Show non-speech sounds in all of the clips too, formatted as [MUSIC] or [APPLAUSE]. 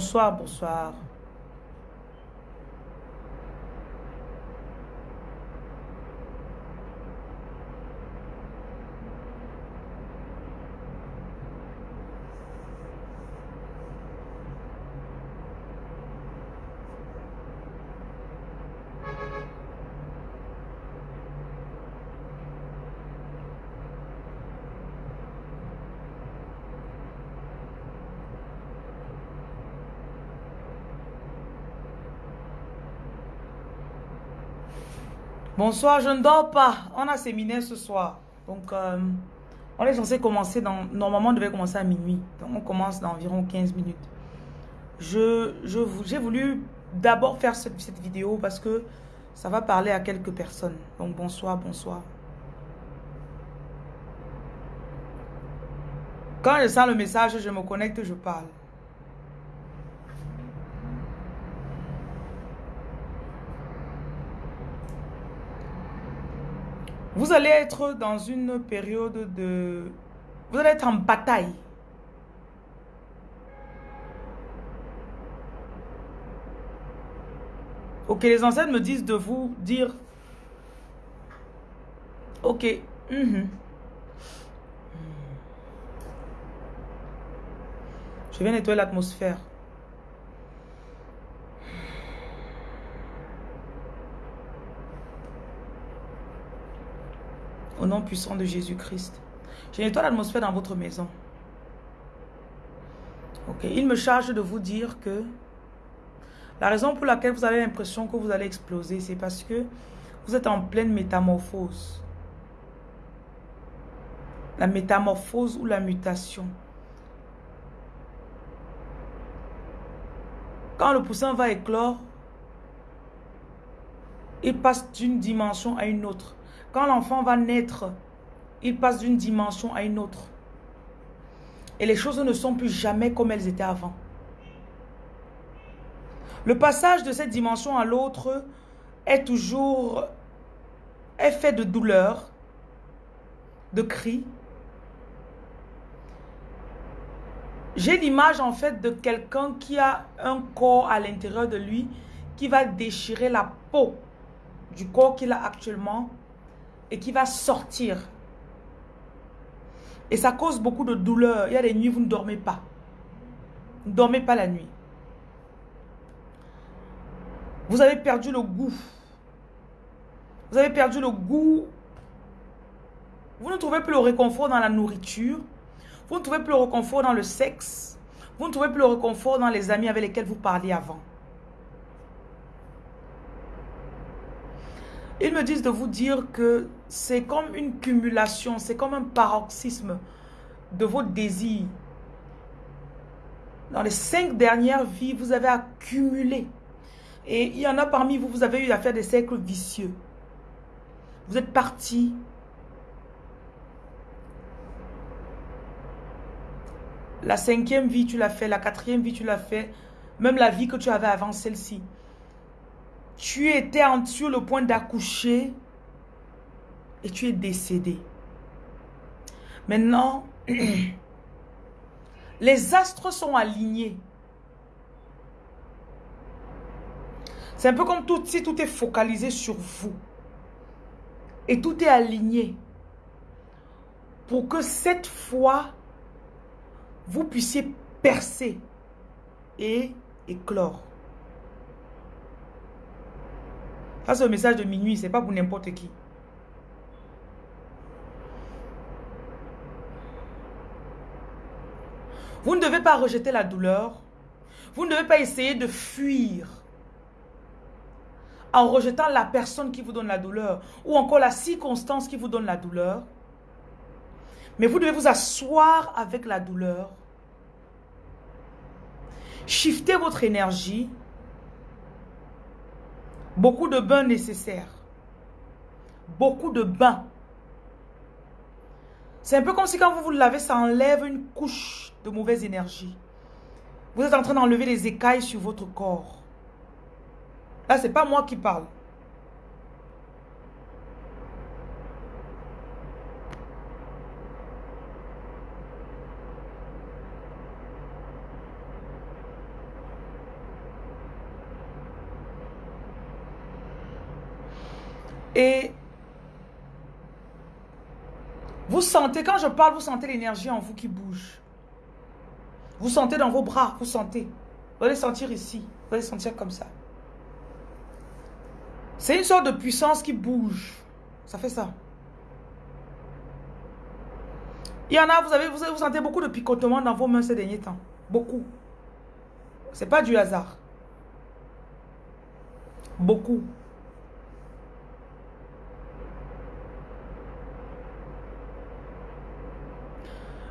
Bonsoir, bonsoir. Bonsoir, je ne dors pas. On a séminaire ce soir. Donc, euh, on est censé commencer dans... Normalement, on devait commencer à minuit. Donc, on commence dans environ 15 minutes. Je, je, j'ai voulu d'abord faire cette, cette vidéo parce que ça va parler à quelques personnes. Donc, bonsoir, bonsoir. Quand je sens le message, je me connecte, je parle. Vous allez être dans une période de... Vous allez être en bataille. Ok, les ancêtres me disent de vous dire... Ok. Mhm. Je vais nettoyer l'atmosphère. Au nom puissant de Jésus-Christ. Je nettoie l'atmosphère dans votre maison. Il me charge de vous dire que la raison pour laquelle vous avez l'impression que vous allez exploser, c'est parce que vous êtes en pleine métamorphose. La métamorphose ou la mutation. Quand le poussin va éclore, il passe d'une dimension à une autre. Quand l'enfant va naître, il passe d'une dimension à une autre. Et les choses ne sont plus jamais comme elles étaient avant. Le passage de cette dimension à l'autre est toujours fait de douleur, de cris. J'ai l'image en fait de quelqu'un qui a un corps à l'intérieur de lui qui va déchirer la peau du corps qu'il a actuellement et qui va sortir. Et ça cause beaucoup de douleur. Il y a des nuits vous ne dormez pas. Vous ne dormez pas la nuit. Vous avez perdu le goût. Vous avez perdu le goût. Vous ne trouvez plus le réconfort dans la nourriture. Vous ne trouvez plus le réconfort dans le sexe. Vous ne trouvez plus le réconfort dans les amis avec lesquels vous parliez avant. Ils me disent de vous dire que c'est comme une cumulation, c'est comme un paroxysme de vos désirs. Dans les cinq dernières vies, vous avez accumulé. Et il y en a parmi vous, vous avez eu à faire des cercles vicieux. Vous êtes parti. La cinquième vie, tu l'as fait. La quatrième vie, tu l'as fait. Même la vie que tu avais avant celle-ci tu étais sur le point d'accoucher et tu es décédé. Maintenant, [CLEARS THROAT] les astres sont alignés. C'est un peu comme tout, si tout est focalisé sur vous. Et tout est aligné. Pour que cette fois, vous puissiez percer et éclore. Ça, c'est le message de minuit. C'est pas pour n'importe qui. Vous ne devez pas rejeter la douleur. Vous ne devez pas essayer de fuir en rejetant la personne qui vous donne la douleur ou encore la circonstance qui vous donne la douleur. Mais vous devez vous asseoir avec la douleur. Shifter votre énergie Beaucoup de bains nécessaires. Beaucoup de bains. C'est un peu comme si quand vous vous lavez, ça enlève une couche de mauvaise énergie. Vous êtes en train d'enlever les écailles sur votre corps. Là, ce n'est pas moi qui parle. Vous sentez, quand je parle, vous sentez l'énergie en vous qui bouge. Vous sentez dans vos bras, vous sentez. Vous allez sentir ici, vous allez sentir comme ça. C'est une sorte de puissance qui bouge. Ça fait ça. Il y en a, vous avez, vous, vous sentez beaucoup de picotement dans vos mains ces derniers temps. Beaucoup. C'est pas du hasard. Beaucoup.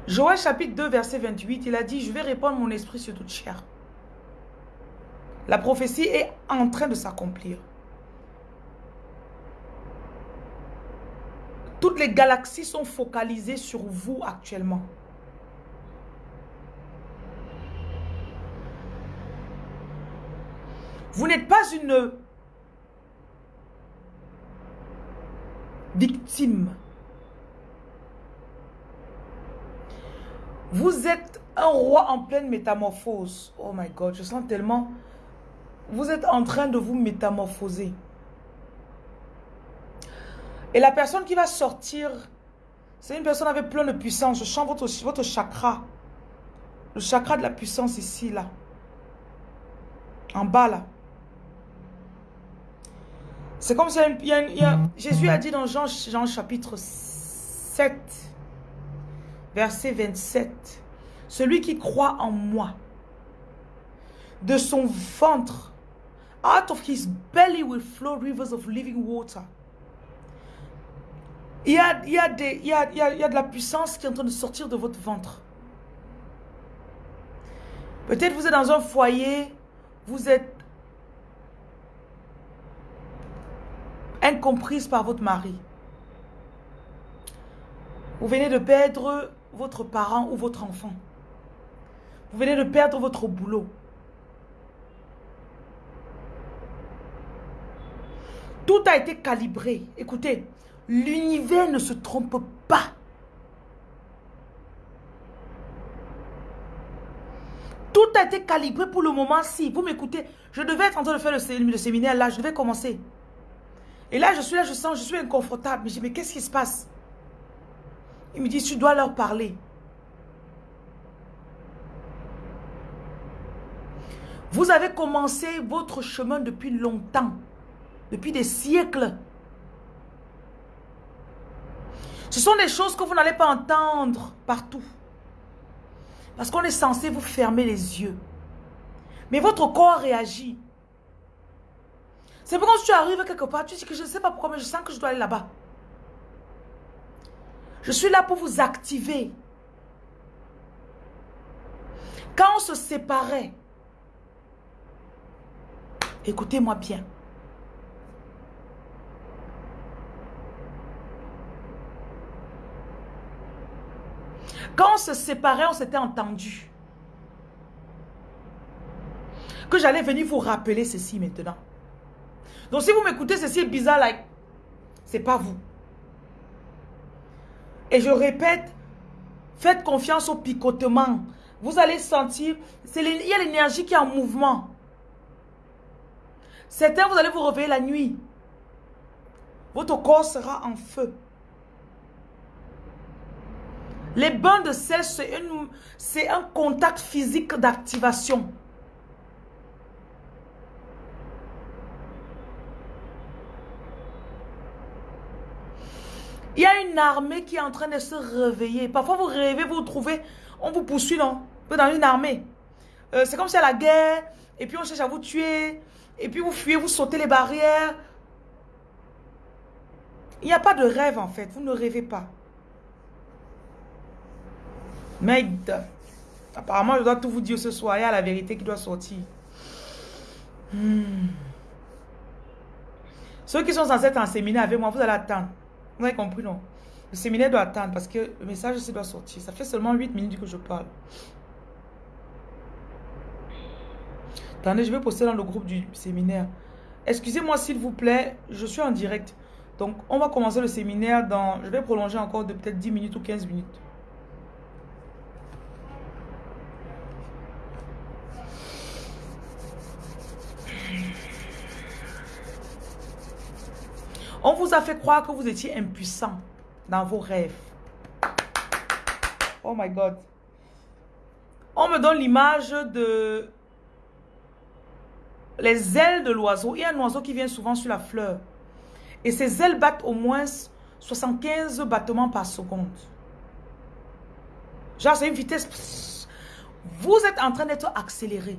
Joël chapitre 2 verset 28, il a dit, je vais répandre mon esprit sur toute chair. La prophétie est en train de s'accomplir. Toutes les galaxies sont focalisées sur vous actuellement. Vous n'êtes pas une victime. Vous êtes un roi en pleine métamorphose. Oh my God, je sens tellement... Vous êtes en train de vous métamorphoser. Et la personne qui va sortir, c'est une personne avec plein de puissance. Je sens votre, votre chakra. Le chakra de la puissance ici, là. En bas, là. C'est comme si Jésus a dit dans Jean, Jean chapitre 7, verset 27, celui qui croit en moi, de son ventre, out of his belly will flow rivers of living water. Il y, a, il, y a il, y a, il, y a, de la puissance qui est en train de sortir de votre ventre. Peut-être vous êtes dans un foyer, vous êtes incomprise par votre mari. Vous venez de perdre votre parent ou votre enfant. Vous venez de perdre votre boulot. Tout a été calibré. Écoutez, l'univers ne se trompe pas. Tout a été calibré pour le moment. Si vous m'écoutez, je devais être en train de faire le, séminaire là, je devais commencer. Et là, je suis là, je sens, je suis inconfortable. Mais je dis, mais qu'est-ce qui se passe? Il me dit, tu dois leur parler. Vous avez commencé votre chemin depuis longtemps, depuis des siècles. Ce sont des choses que vous n'allez pas entendre partout. Parce qu'on est censé vous fermer les yeux. Mais votre corps réagit. C'est pour quand tu arrives quelque part, tu dis que je ne sais pas pourquoi, mais je sens que je dois aller là-bas. Je suis là pour vous activer. Quand on se séparait, écoutez-moi bien. Quand on se séparait, on s'était entendu. Que j'allais venir vous rappeler ceci maintenant. Donc si vous m'écoutez, ceci est bizarre, like, c'est pas vous. Et je répète, faites confiance au picotement. Vous allez sentir, il y a l'énergie qui est en mouvement. Certains, vous allez vous réveiller la nuit. Votre corps sera en feu. Les bains de sel, c'est un contact physique d'activation. Il y a une armée qui est en train de se réveiller. Parfois, vous rêvez, vous, vous trouvez, on vous poursuit, non? Vous dans une armée. Euh, c'est comme si à la guerre, et puis on cherche à vous tuer, et puis vous fuyez, vous sautez les barrières. Il n'y a pas de rêve, en fait. Vous ne rêvez pas. Merde. Apparemment, je dois tout vous dire ce soir. Il y a la vérité qui doit sortir. Hmm. Ceux qui sont censés être en avec moi, vous allez attendre. Vous avez compris, non? Le séminaire doit attendre parce que le message aussi doit sortir. Ça fait seulement 8 minutes que je parle. Attendez, je vais poster dans le groupe du séminaire. Excusez-moi s'il vous plaît, je suis en direct. Donc, on va commencer le séminaire dans... Je vais prolonger encore de peut-être 10 minutes ou 15 minutes. On vous a fait croire que vous étiez impuissant dans vos rêves. Oh my God. On me donne l'image de les ailes de l'oiseau. Il y a un oiseau qui vient souvent sur la fleur. Et ses ailes battent au moins 75 battements par seconde. Genre, c'est une vitesse. Vous êtes en train d'être accéléré.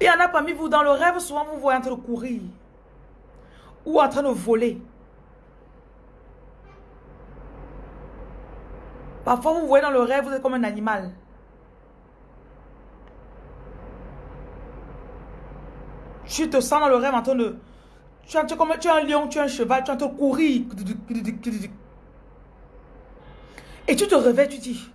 Il y en a parmi vous, dans le rêve, souvent vous voyez en de courir. Ou en train de voler. Parfois, vous voyez dans le rêve, vous êtes comme un animal. Tu te sens dans le rêve en train de... Tu es, comme, tu es un lion, tu es un cheval, tu es en train de courir. Et tu te réveilles, tu dis...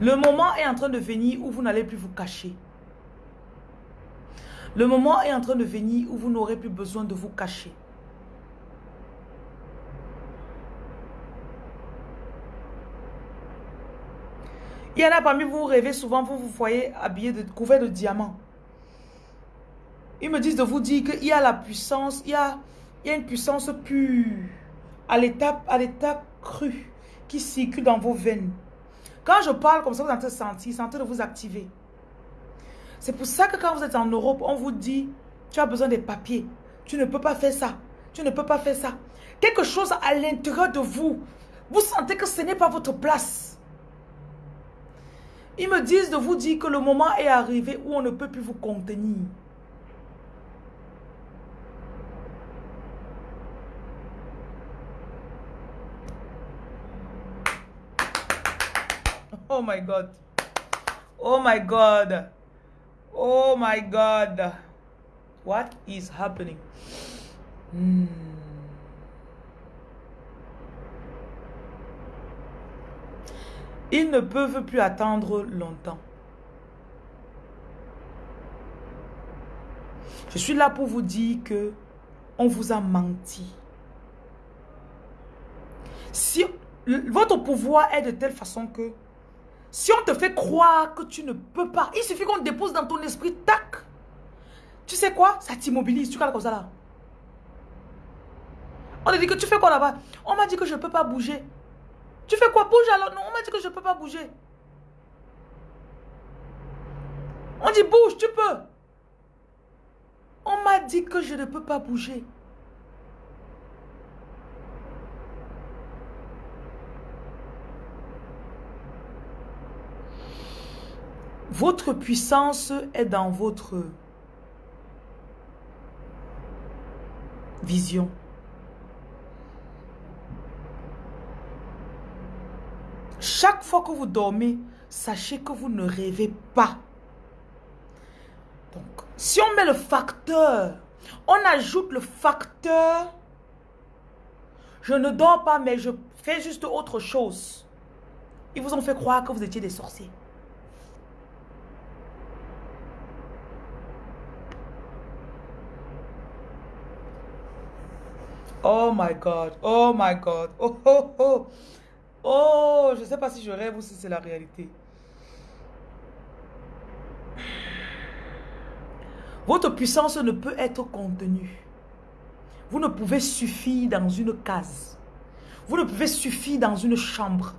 Le moment est en train de venir où vous n'allez plus vous cacher. Le moment est en train de venir où vous n'aurez plus besoin de vous cacher. Il y en a parmi vous, vous rêvez souvent, vous vous voyez habillé de couvert de diamants. Ils me disent de vous dire qu'il y a la puissance, il y a, il y a une puissance pure, à l'état à l'état cru, qui circule dans vos veines. Quand je parle comme ça, vous entendez sentir, c'est en train de vous activer. C'est pour ça que quand vous êtes en Europe, on vous dit, tu as besoin des papiers. Tu ne peux pas faire ça. Tu ne peux pas faire ça. Quelque chose à l'intérieur de vous. Vous sentez que ce n'est pas votre place. Ils me disent de vous dire que le moment est arrivé où on ne peut plus vous contenir. Oh my God. Oh my God. Oh my God. What is happening? Hmm. Ils ne peuvent plus attendre longtemps. Je suis là pour vous dire que on vous a menti. Si votre pouvoir est de telle façon que si on te fait croire que tu ne peux pas, il suffit qu'on dépose dans ton esprit, tac. Tu sais quoi? Ça t'immobilise, tu regardes comme ça là. On te dit que tu fais quoi là-bas? On m'a dit que je ne peux pas bouger. Tu fais quoi? Bouge alors Non, on m'a dit que je ne peux pas bouger. On dit bouge, tu peux. On m'a dit que je ne peux pas bouger. Votre puissance est dans votre vision. Chaque fois que vous dormez, sachez que vous ne rêvez pas. Donc, si on met le facteur, on ajoute le facteur, je ne dors pas, mais je fais juste autre chose. Ils vous ont fait croire que vous étiez des sorciers. Oh my God, oh my God, oh oh oh. Oh, je ne sais pas si je rêve ou si c'est la réalité. Votre puissance ne peut être contenue. Vous ne pouvez suffire dans une case. Vous ne pouvez suffire dans une chambre.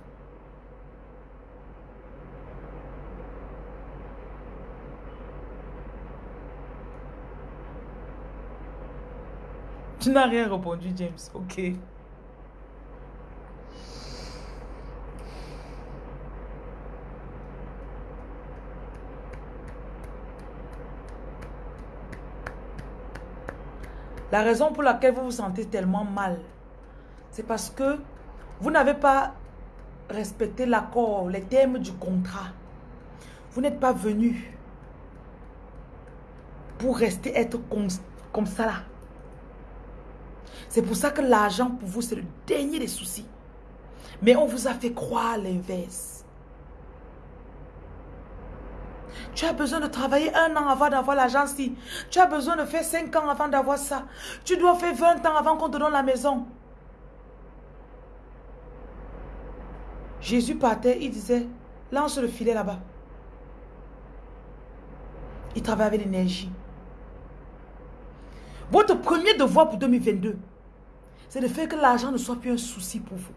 Tu n'as rien répondu, James. Ok. La raison pour laquelle vous vous sentez tellement mal, c'est parce que vous n'avez pas respecté l'accord, les termes du contrat. Vous n'êtes pas venu pour rester être comme, ça là. C'est pour ça que l'argent pour vous, c'est le dernier des soucis. Mais on vous a fait croire l'inverse. Tu as besoin de travailler un an avant d'avoir l'argent si. Tu as besoin de faire cinq ans avant d'avoir ça. Tu dois faire 20 ans avant qu'on te donne la maison. Jésus partait, il disait, lance le filet là-bas. Il travaille avec l'énergie. Votre premier devoir pour 2022, c'est de faire que l'argent ne soit plus un souci pour vous.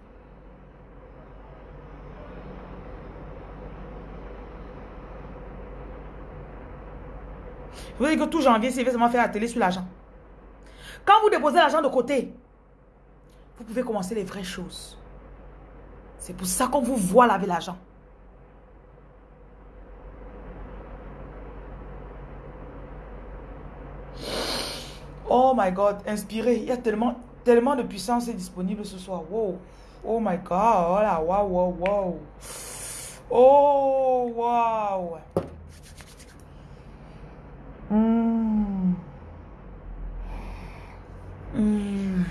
Vous voyez que tout janvier, c'est seulement faire télé sur l'argent. Quand vous déposez l'argent de côté, vous pouvez commencer les vraies choses. C'est pour ça qu'on vous voit laver l'argent. Oh my God, inspirez. Il y a tellement, tellement de puissance disponible ce soir. Wow. Oh my God. Oh wow, wow, wow. Oh, wow. Hmm. Hmm.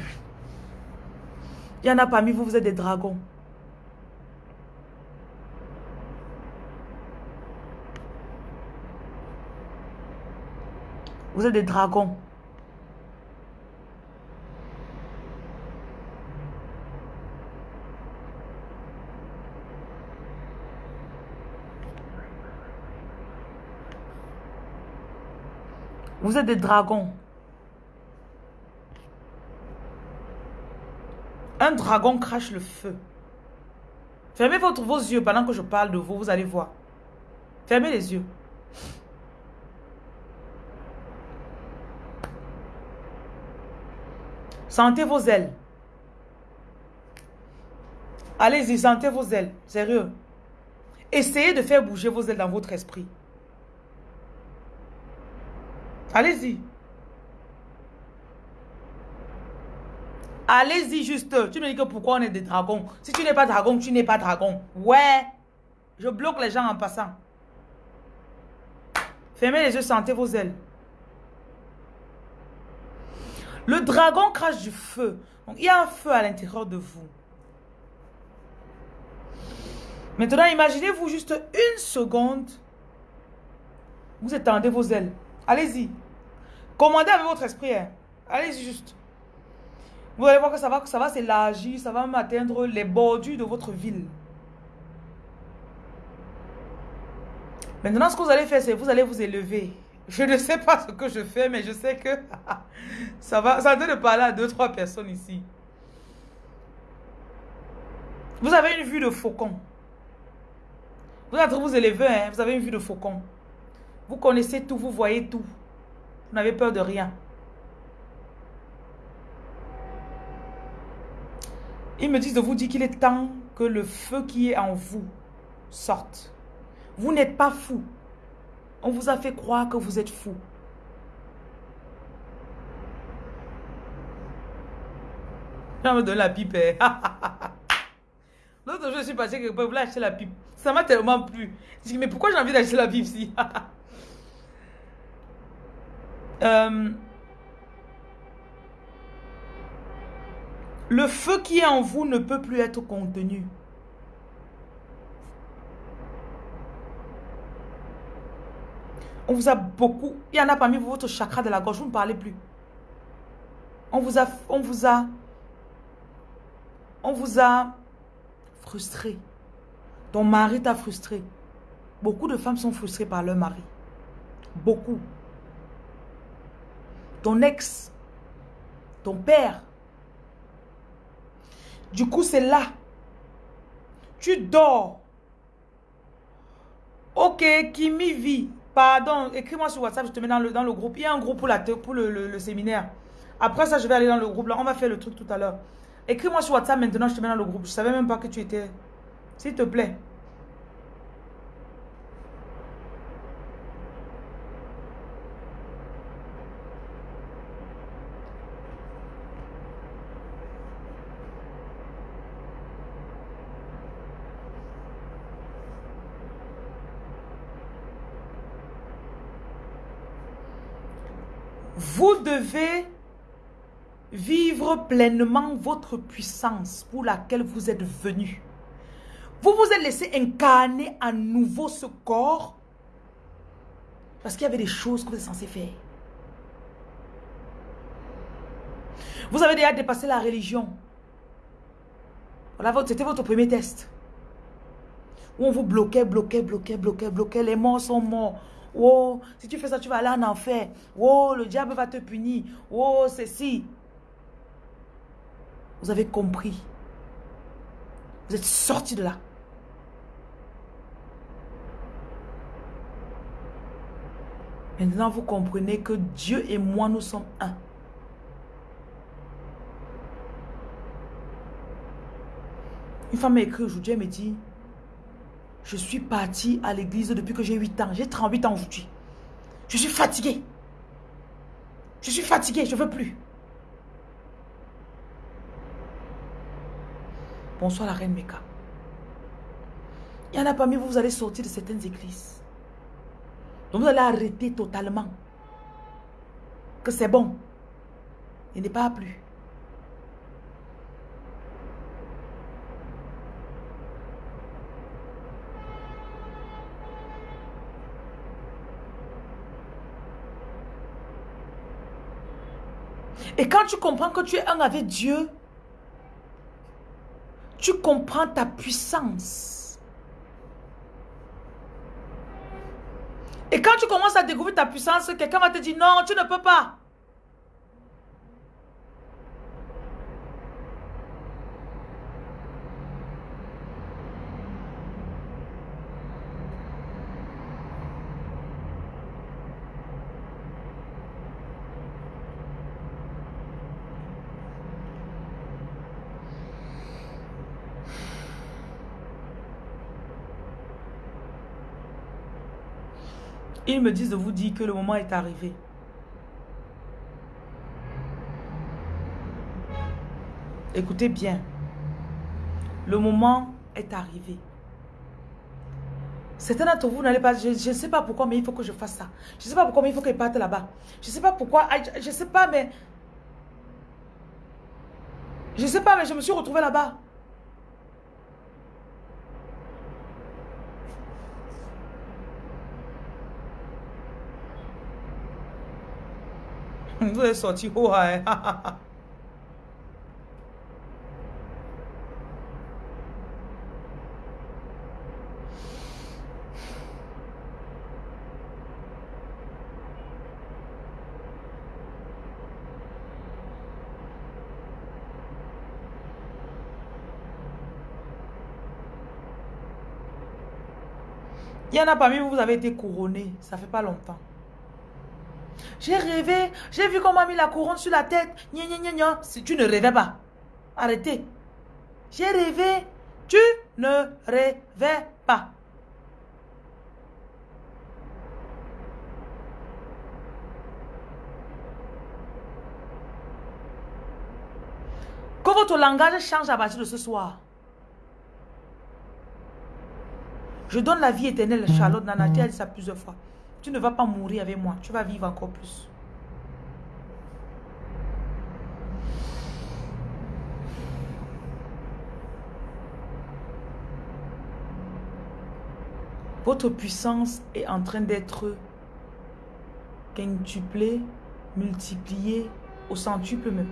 Il y en a parmi vous, vous êtes des dragons. Vous êtes des dragons. Vous êtes des dragons. Un dragon crache le feu. Fermez vos yeux pendant que je parle de vous, vous allez voir. Fermez les yeux. Sentez vos ailes. Allez-y, sentez vos ailes. Sérieux. Essayez de faire bouger vos ailes dans votre esprit. Allez-y. Allez-y juste. Tu me dis que pourquoi on est des dragons? Si tu n'es pas dragon, tu n'es pas dragon. Ouais. Je bloque les gens en passant. Fermez les yeux, sentez vos ailes. Le dragon crache du feu. Il y a un feu à l'intérieur de vous. Maintenant, imaginez-vous juste une seconde. Vous étendez vos ailes. Allez-y. Commandez avec votre esprit. Hein. Allez-y juste. Vous allez voir que ça va, ça va s'élargir, ça va même atteindre les bordures de votre ville. Maintenant, ce que vous allez faire, c'est vous allez vous élever. Je ne sais pas ce que je fais, mais je sais que [LAUGHS] ça va, ça de parler à deux, trois personnes ici. Vous avez une vue de faucon. Vous êtes vous élever, hein, vous avez une vue de faucon. Vous connaissez tout, vous voyez tout. Vous n'avez peur de rien. Ils me disent de vous dire qu'il est temps que le feu qui est en vous sorte. Vous n'êtes pas fou. On vous a fait croire que vous êtes fou. Je me donne la pipe. Hein. [LAUGHS] L'autre jour, je suis passé quelque part, vous acheter la pipe. Ça m'a tellement plu. Je dis, mais pourquoi j'ai envie d'acheter la pipe ici? [LAUGHS] Euh, le feu qui est en vous ne peut plus être contenu. On vous a beaucoup, il y en a parmi vous, votre chakra de la gorge, vous ne parlez plus. On vous a, on vous a, on vous a frustré. Ton mari t'a frustré. Beaucoup de femmes sont frustrées par leur mari. Beaucoup ton ex, ton père. Du coup, c'est là. Tu dors. Ok, Kimi vit. Pardon, écris-moi sur WhatsApp, je te mets dans le, groupe. Il y a un groupe pour, la, le, séminaire. Après ça, je vais aller dans le groupe là. On va faire le truc tout à l'heure. Écris-moi sur WhatsApp maintenant, je te mets dans le groupe. Je savais même pas que tu étais... S'il te plaît. Vous devez vivre pleinement votre puissance pour laquelle vous êtes venu. Vous vous êtes laissé incarner à nouveau ce corps parce qu'il y avait des choses que vous êtes censé faire. Vous avez déjà dépassé la religion. C'était votre premier test. Où on vous bloquait, bloquait, bloquait, bloquait, bloquait. Les morts sont morts. Oh, si tu fais ça, tu vas aller en enfer. Oh, le diable va te punir. Oh, ceci. Vous avez compris. Vous êtes sorti de là. Maintenant, vous comprenez que Dieu et moi, nous sommes un. Une femme m'a écrit aujourd'hui, elle me dit, je suis partie à l'église depuis que j'ai 8 ans. J'ai 38 ans aujourd'hui. Je suis fatiguée. Je suis fatiguée, je ne veux plus. Bonsoir la reine Meka. Il y en a parmi vous, vous allez sortir de certaines églises. Donc vous allez arrêter totalement. Que c'est bon. Il n'est pas plus. Et quand tu comprends que tu es un avec Dieu, tu comprends ta puissance. Et quand tu commences à découvrir ta puissance, quelqu'un va te dire non, tu ne peux pas. Ils me disent de vous dire que le moment est arrivé. Écoutez bien. Le moment est arrivé. Certains d'entre vous n'allez pas, je ne sais pas pourquoi, mais il faut que je fasse ça. Je ne sais pas pourquoi, mais il faut qu'il parte là-bas. Je ne sais pas pourquoi, je ne sais pas, mais... Je ne sais pas, mais je me suis retrouvée là-bas. Vous [LAUGHS] sorti? Il y en a parmi vous, vous avez été couronné. Ça fait pas longtemps. J'ai rêvé, j'ai vu qu'on m'a mis la couronne sur la tête. Gna, gna, gna, Si tu ne rêvais pas, arrêtez. J'ai rêvé, tu ne rêvais pas. Que votre langage change à partir de ce soir. Je donne la vie éternelle, Charlotte Nana, dit ça plusieurs fois. Tu ne vas pas mourir avec moi. Tu vas vivre encore plus. Votre puissance est en train d'être quintuplée, multipliée au centuple même.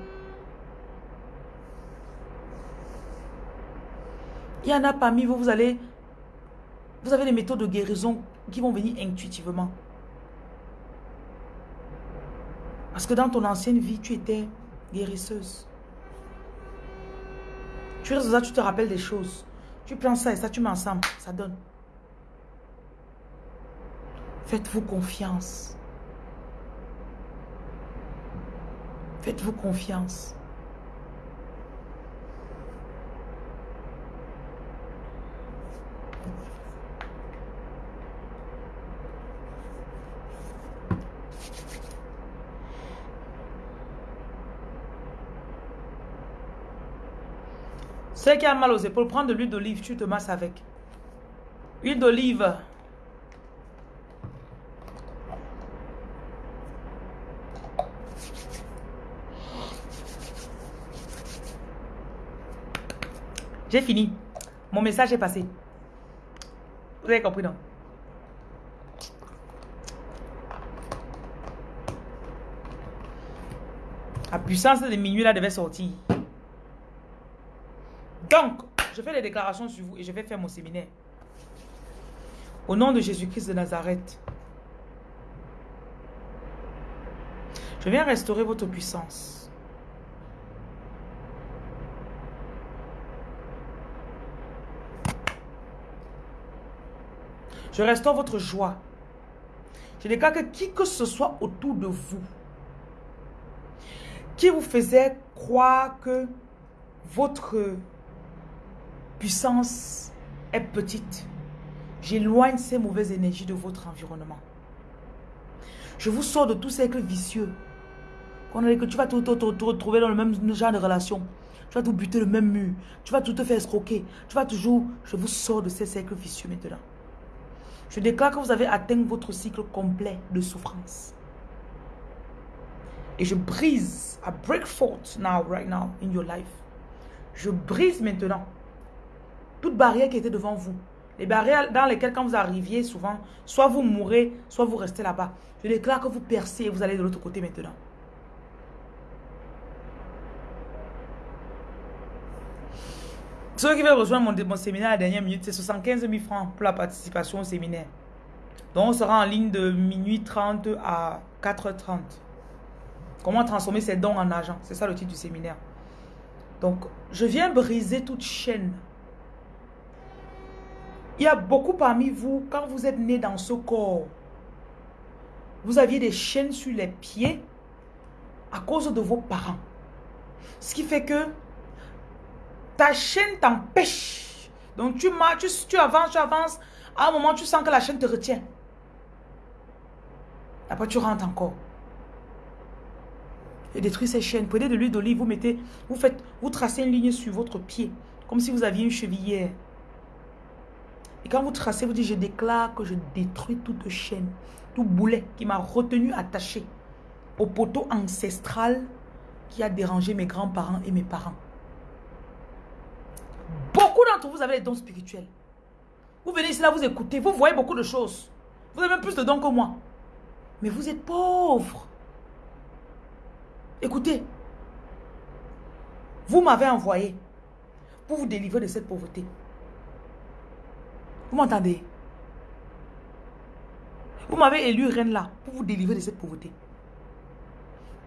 Il y en a parmi vous, vous allez... Vous avez des méthodes de guérison qui vont venir intuitivement. Parce que dans ton ancienne vie, tu étais guérisseuse. Tu restes ça, tu te rappelles des choses. Tu prends ça et ça, tu mets ensemble. Ça donne. Faites-vous confiance. Faites-vous confiance. Ceux qui a mal aux épaules, prends de l'huile d'olive, tu te masses avec. Huile d'olive. J'ai fini. Mon message est passé. Vous avez compris, non? La puissance de minuit là devait sortir. Donc, je fais les déclarations sur vous et je vais faire mon séminaire. Au nom de Jésus-Christ de Nazareth. Je viens restaurer votre puissance. Je restaure votre joie. Je déclare que qui que ce soit autour de vous, qui vous faisait croire que votre puissance est petite, j'éloigne ces mauvaises énergies de votre environnement. Je vous sors de tout cercle vicieux. Que tu vas te, retrouver dans le même genre de relation. Tu vas tout buter le même mur. Tu vas tout te faire escroquer. Tu vas toujours... Je vous sors de ces cercles vicieux maintenant. Je déclare que vous avez atteint votre cycle complet de souffrance. Et je brise, I break forth now, right now, in your life. Je brise maintenant toute barrière qui était devant vous. Les barrières dans lesquelles quand vous arriviez souvent, soit vous mourrez, soit vous restez là-bas. Je déclare que vous percez et vous allez de l'autre côté maintenant. Ceux qui veulent rejoindre mon, séminaire à la dernière minute, c'est 75 000 francs pour la participation au séminaire. Donc, on sera en ligne de minuit 30 à 4h30. Comment transformer ses dons en argent? C'est ça le titre du séminaire. Donc, je viens briser toute chaîne. Il y a beaucoup parmi vous, quand vous êtes né dans ce corps, vous aviez des chaînes sur les pieds à cause de vos parents. Ce qui fait que ta chaîne t'empêche. Donc tu, tu, tu avances, tu avances. À un moment, tu sens que la chaîne te retient. Après, tu rentres encore. Et détruis ces chaînes. Prenez de l'huile d'olive, vous mettez, vous faites, vous tracez une ligne sur votre pied. Comme si vous aviez une chevillère. Et quand vous tracez, vous dites, je déclare que je détruis toute chaîne, tout boulet qui m'a retenu attaché au poteau ancestral qui a dérangé mes grands-parents et mes parents. Beaucoup d'entre vous avez des dons spirituels. Vous venez ici là, vous écoutez, vous voyez beaucoup de choses. Vous avez même plus de dons que moi. Mais vous êtes pauvre. Écoutez, vous m'avez envoyé pour vous délivrer de cette pauvreté. Vous m'entendez? Vous m'avez élu reine là pour vous délivrer de cette pauvreté.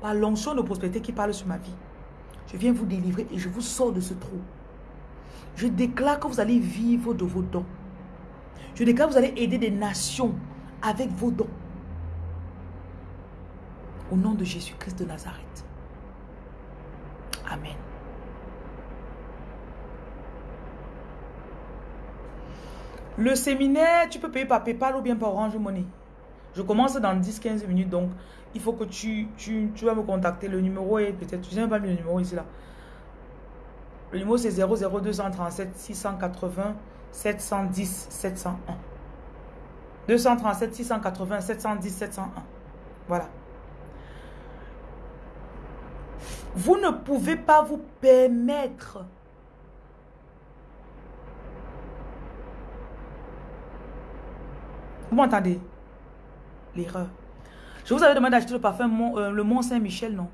Par l'onction de prospérité qui parle sur ma vie, je viens vous délivrer et je vous sors de ce trou. Je déclare que vous allez vivre de vos dons. Je déclare que vous allez aider des nations avec vos dons. Au nom de Jésus-Christ de Nazareth. Amen. Le séminaire, tu peux payer par PayPal ou bien par Orange Money. Je commence dans 10-15 minutes, donc il faut que tu, vas me contacter. Le numéro est peut-être, tu sais pas le numéro ici là. Le numéro c'est 00237 680 710 701. 237 680 710 701. Voilà. Vous ne pouvez pas vous permettre Vous m'entendez L'erreur? Je vous avais demandé d'acheter le parfum euh, le Mont Saint-Michel, non?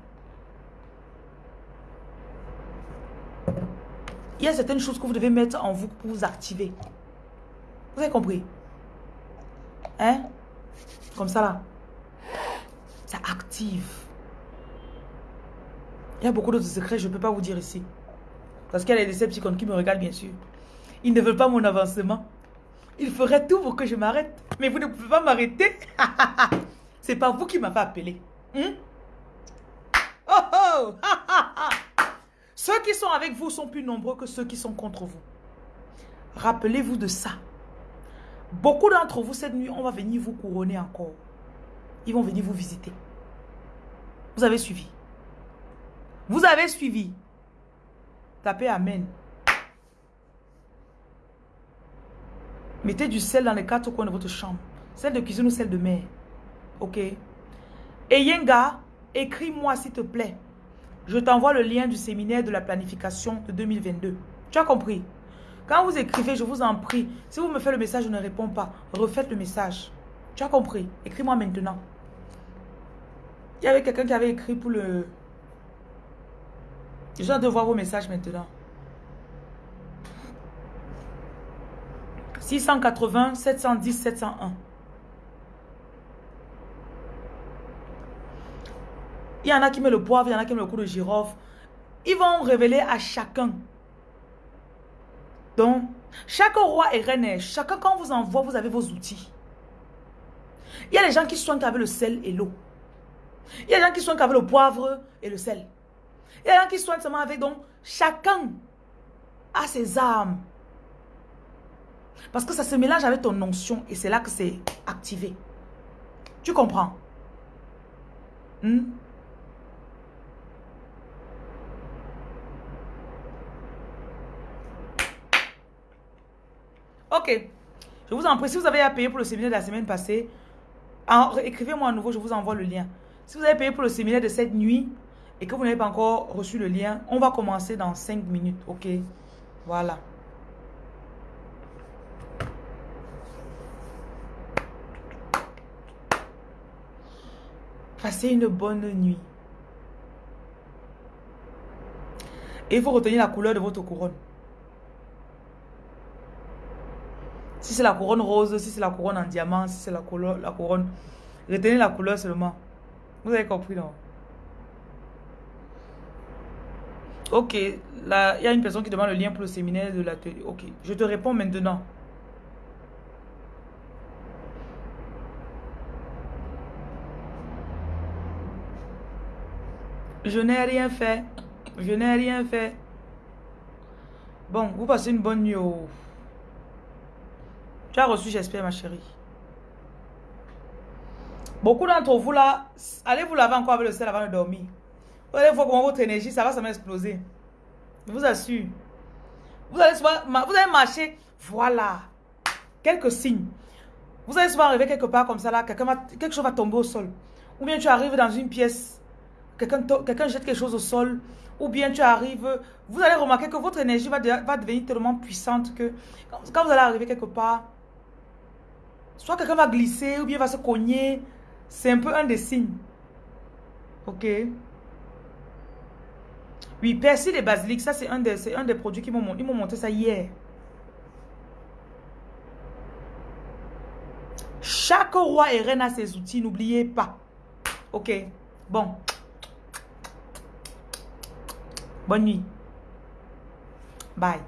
Il y a certaines choses que vous devez mettre en vous pour vous activer. Vous avez compris? Hein? Comme ça là. Ça active. Il y a beaucoup d'autres secrets, je ne peux pas vous dire ici. Parce qu'il y a des Decepticons qui me regardent, bien sûr. Ils ne veulent pas mon avancement. Ils feraient tout pour que je m'arrête. Mais vous ne pouvez pas m'arrêter. [LAUGHS] C'est pas vous qui m'avez appelé. Hmm? Oh oh [LAUGHS] Ceux qui sont avec vous sont plus nombreux que ceux qui sont contre vous. Rappelez-vous de ça. Beaucoup d'entre vous, cette nuit, on va venir vous couronner encore. Ils vont venir vous visiter. Vous avez suivi. Vous avez suivi. Tapez Amen. Mettez du sel dans les quatre coins de votre chambre. Celle de cuisine ou celle de mer. Ok? Et Yenga, écris-moi s'il te plaît. Je t'envoie le lien du séminaire de la planification de 2022. Tu as compris? Quand vous écrivez, je vous en prie, si vous me faites le message, je ne réponds pas. Refaites le message. Tu as compris? Écris-moi maintenant. Il y avait quelqu'un qui avait écrit pour le... Je dois voir vos messages maintenant. 680 710 701. Il y en a qui mettent le poivre, il y en a qui mettent le coup de girofle. Ils vont révéler à chacun. Donc, chaque roi et reine, chacun quand vous envoie, vous avez vos outils. Il y a les gens qui soignent avec le sel et l'eau. Il y a des gens qui soignent avec le poivre et le sel. Il y a des gens qui soignent seulement avec, donc, chacun a ses armes. Parce que ça se mélange avec ton onction et c'est là que c'est activé. Tu comprends? Hmm? Ok. Je vous en prie, si vous avez à payer pour le séminaire de la semaine passée, écrivez-moi à nouveau, je vous envoie le lien. Si vous avez payé pour le séminaire de cette nuit et que vous n'avez pas encore reçu le lien, on va commencer dans 5 minutes. Ok? Voilà. Passez une bonne nuit. Et il faut retenir la couleur de votre couronne. Si c'est la couronne rose, si c'est la couronne en diamant, si c'est la, la couronne... Retenez la couleur seulement. Vous avez compris, non? Ok, il y a une personne qui demande le lien pour le séminaire de l'atelier. Ok, je te réponds maintenant. Je n'ai rien fait. Je n'ai rien fait. Bon, vous passez une bonne nuit. Au... Tu as reçu, j'espère, ma chérie. Beaucoup d'entre vous là, allez vous laver encore avec le sel avant de dormir. Vous allez voir comment votre énergie, ça va ça exploser. Je vous assure. Vous allez, souvent, vous allez marcher, voilà, quelques signes. Vous allez souvent arriver quelque part comme ça là, quelque chose va tomber au sol. Ou bien tu arrives dans une pièce, quelqu'un jette quelque chose au sol. Ou bien tu arrives, vous allez remarquer que votre énergie va, devenir tellement puissante que quand vous allez arriver quelque part, Soit quelqu'un va glisser ou bien va se cogner. C'est un peu un des signes. Ok? Oui, persil et basilic, ça c'est un, des, un des produits qui m'ont montré ça hier. Chaque roi et reine a ses outils, n'oubliez pas. Ok? Bon. Bonne nuit. Bye.